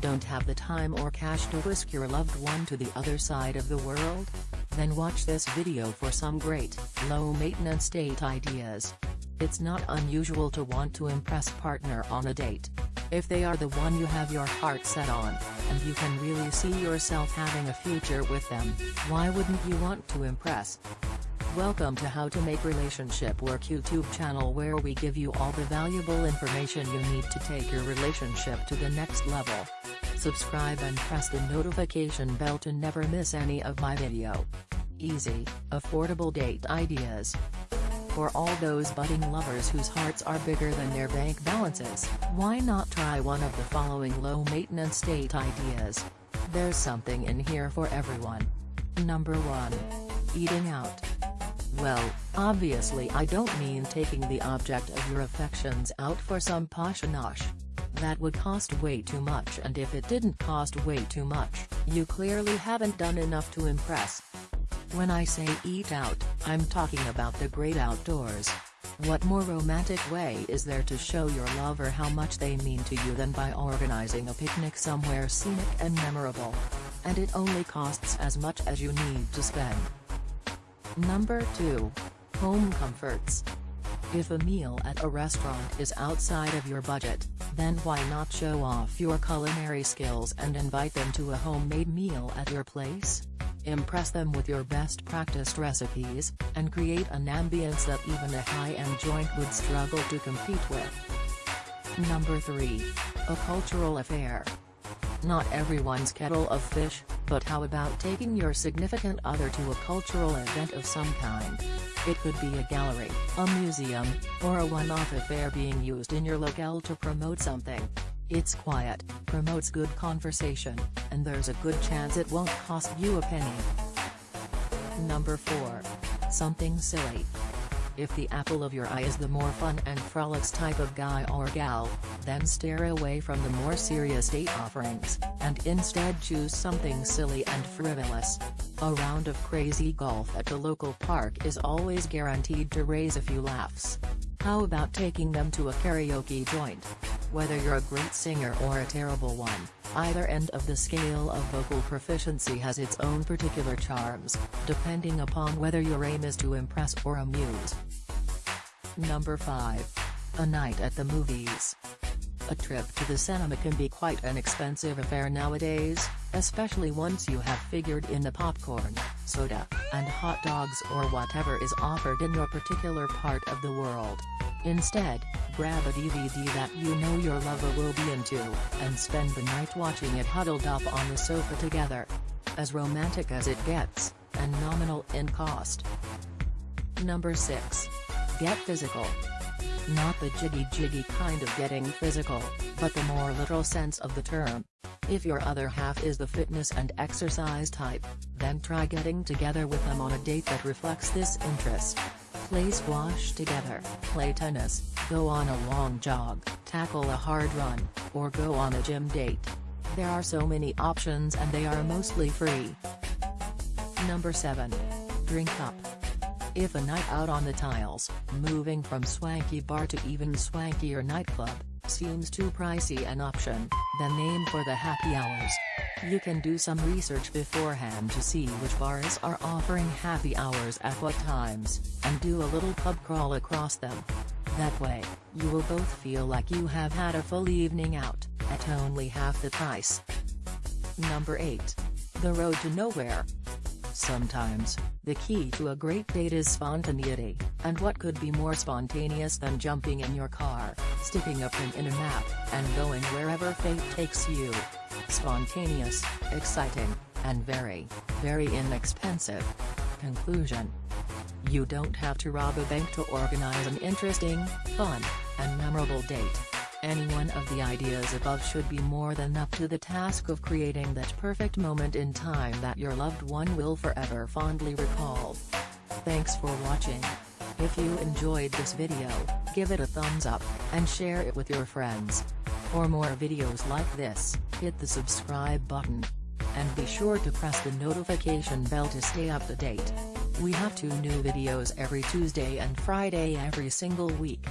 Don't have the time or cash to whisk your loved one to the other side of the world? Then watch this video for some great, low-maintenance date ideas. It's not unusual to want to impress partner on a date. If they are the one you have your heart set on, and you can really see yourself having a future with them, why wouldn't you want to impress? Welcome to How to Make Relationship Work YouTube channel where we give you all the valuable information you need to take your relationship to the next level. Subscribe and press the notification bell to never miss any of my video. Easy, affordable date ideas. For all those budding lovers whose hearts are bigger than their bank balances, why not try one of the following low-maintenance date ideas? There's something in here for everyone. Number 1. Eating out. Well, obviously I don't mean taking the object of your affections out for some posh nosh. That would cost way too much and if it didn't cost way too much, you clearly haven't done enough to impress. When I say eat out, I'm talking about the great outdoors. What more romantic way is there to show your lover how much they mean to you than by organizing a picnic somewhere scenic and memorable? And it only costs as much as you need to spend. Number 2. Home Comforts. If a meal at a restaurant is outside of your budget, then why not show off your culinary skills and invite them to a homemade meal at your place? Impress them with your best practiced recipes, and create an ambience that even a high-end joint would struggle to compete with. Number 3. A cultural affair. Not everyone's kettle of fish, but how about taking your significant other to a cultural event of some kind? It could be a gallery, a museum, or a one-off affair being used in your locale to promote something. It's quiet, promotes good conversation, and there's a good chance it won't cost you a penny. Number 4. Something silly. If the apple of your eye is the more fun and frolics type of guy or gal, then steer away from the more serious date offerings, and instead choose something silly and frivolous. A round of crazy golf at the local park is always guaranteed to raise a few laughs. How about taking them to a karaoke joint? Whether you're a great singer or a terrible one, either end of the scale of vocal proficiency has its own particular charms, depending upon whether your aim is to impress or amuse. Number 5. A night at the movies. A trip to the cinema can be quite an expensive affair nowadays, especially once you have figured in the popcorn, soda, and hot dogs or whatever is offered in your particular part of the world. Instead, grab a DVD that you know your lover will be into, and spend the night watching it huddled up on the sofa together. As romantic as it gets, and nominal in cost. Number 6. Get physical. Not the jiggy jiggy kind of getting physical, but the more literal sense of the term. If your other half is the fitness and exercise type, then try getting together with them on a date that reflects this interest. Play squash together, play tennis, go on a long jog, tackle a hard run, or go on a gym date. There are so many options and they are mostly free. Number 7. Drink up. If a night out on the tiles, moving from swanky bar to even swankier nightclub, seems too pricey an option, then name for the happy hours. You can do some research beforehand to see which bars are offering happy hours at what times, and do a little pub crawl across them. That way, you will both feel like you have had a full evening out, at only half the price. Number 8. The Road to Nowhere. Sometimes, the key to a great date is spontaneity, and what could be more spontaneous than jumping in your car, sticking a pin in a map, and going wherever fate takes you. Spontaneous, exciting, and very, very inexpensive. Conclusion. You don't have to rob a bank to organize an interesting, fun, and memorable date. Any one of the ideas above should be more than up to the task of creating that perfect moment in time that your loved one will forever fondly recall. Thanks for watching. If you enjoyed this video, give it a thumbs up, and share it with your friends. For more videos like this, hit the subscribe button. And be sure to press the notification bell to stay up to date. We have two new videos every Tuesday and Friday every single week.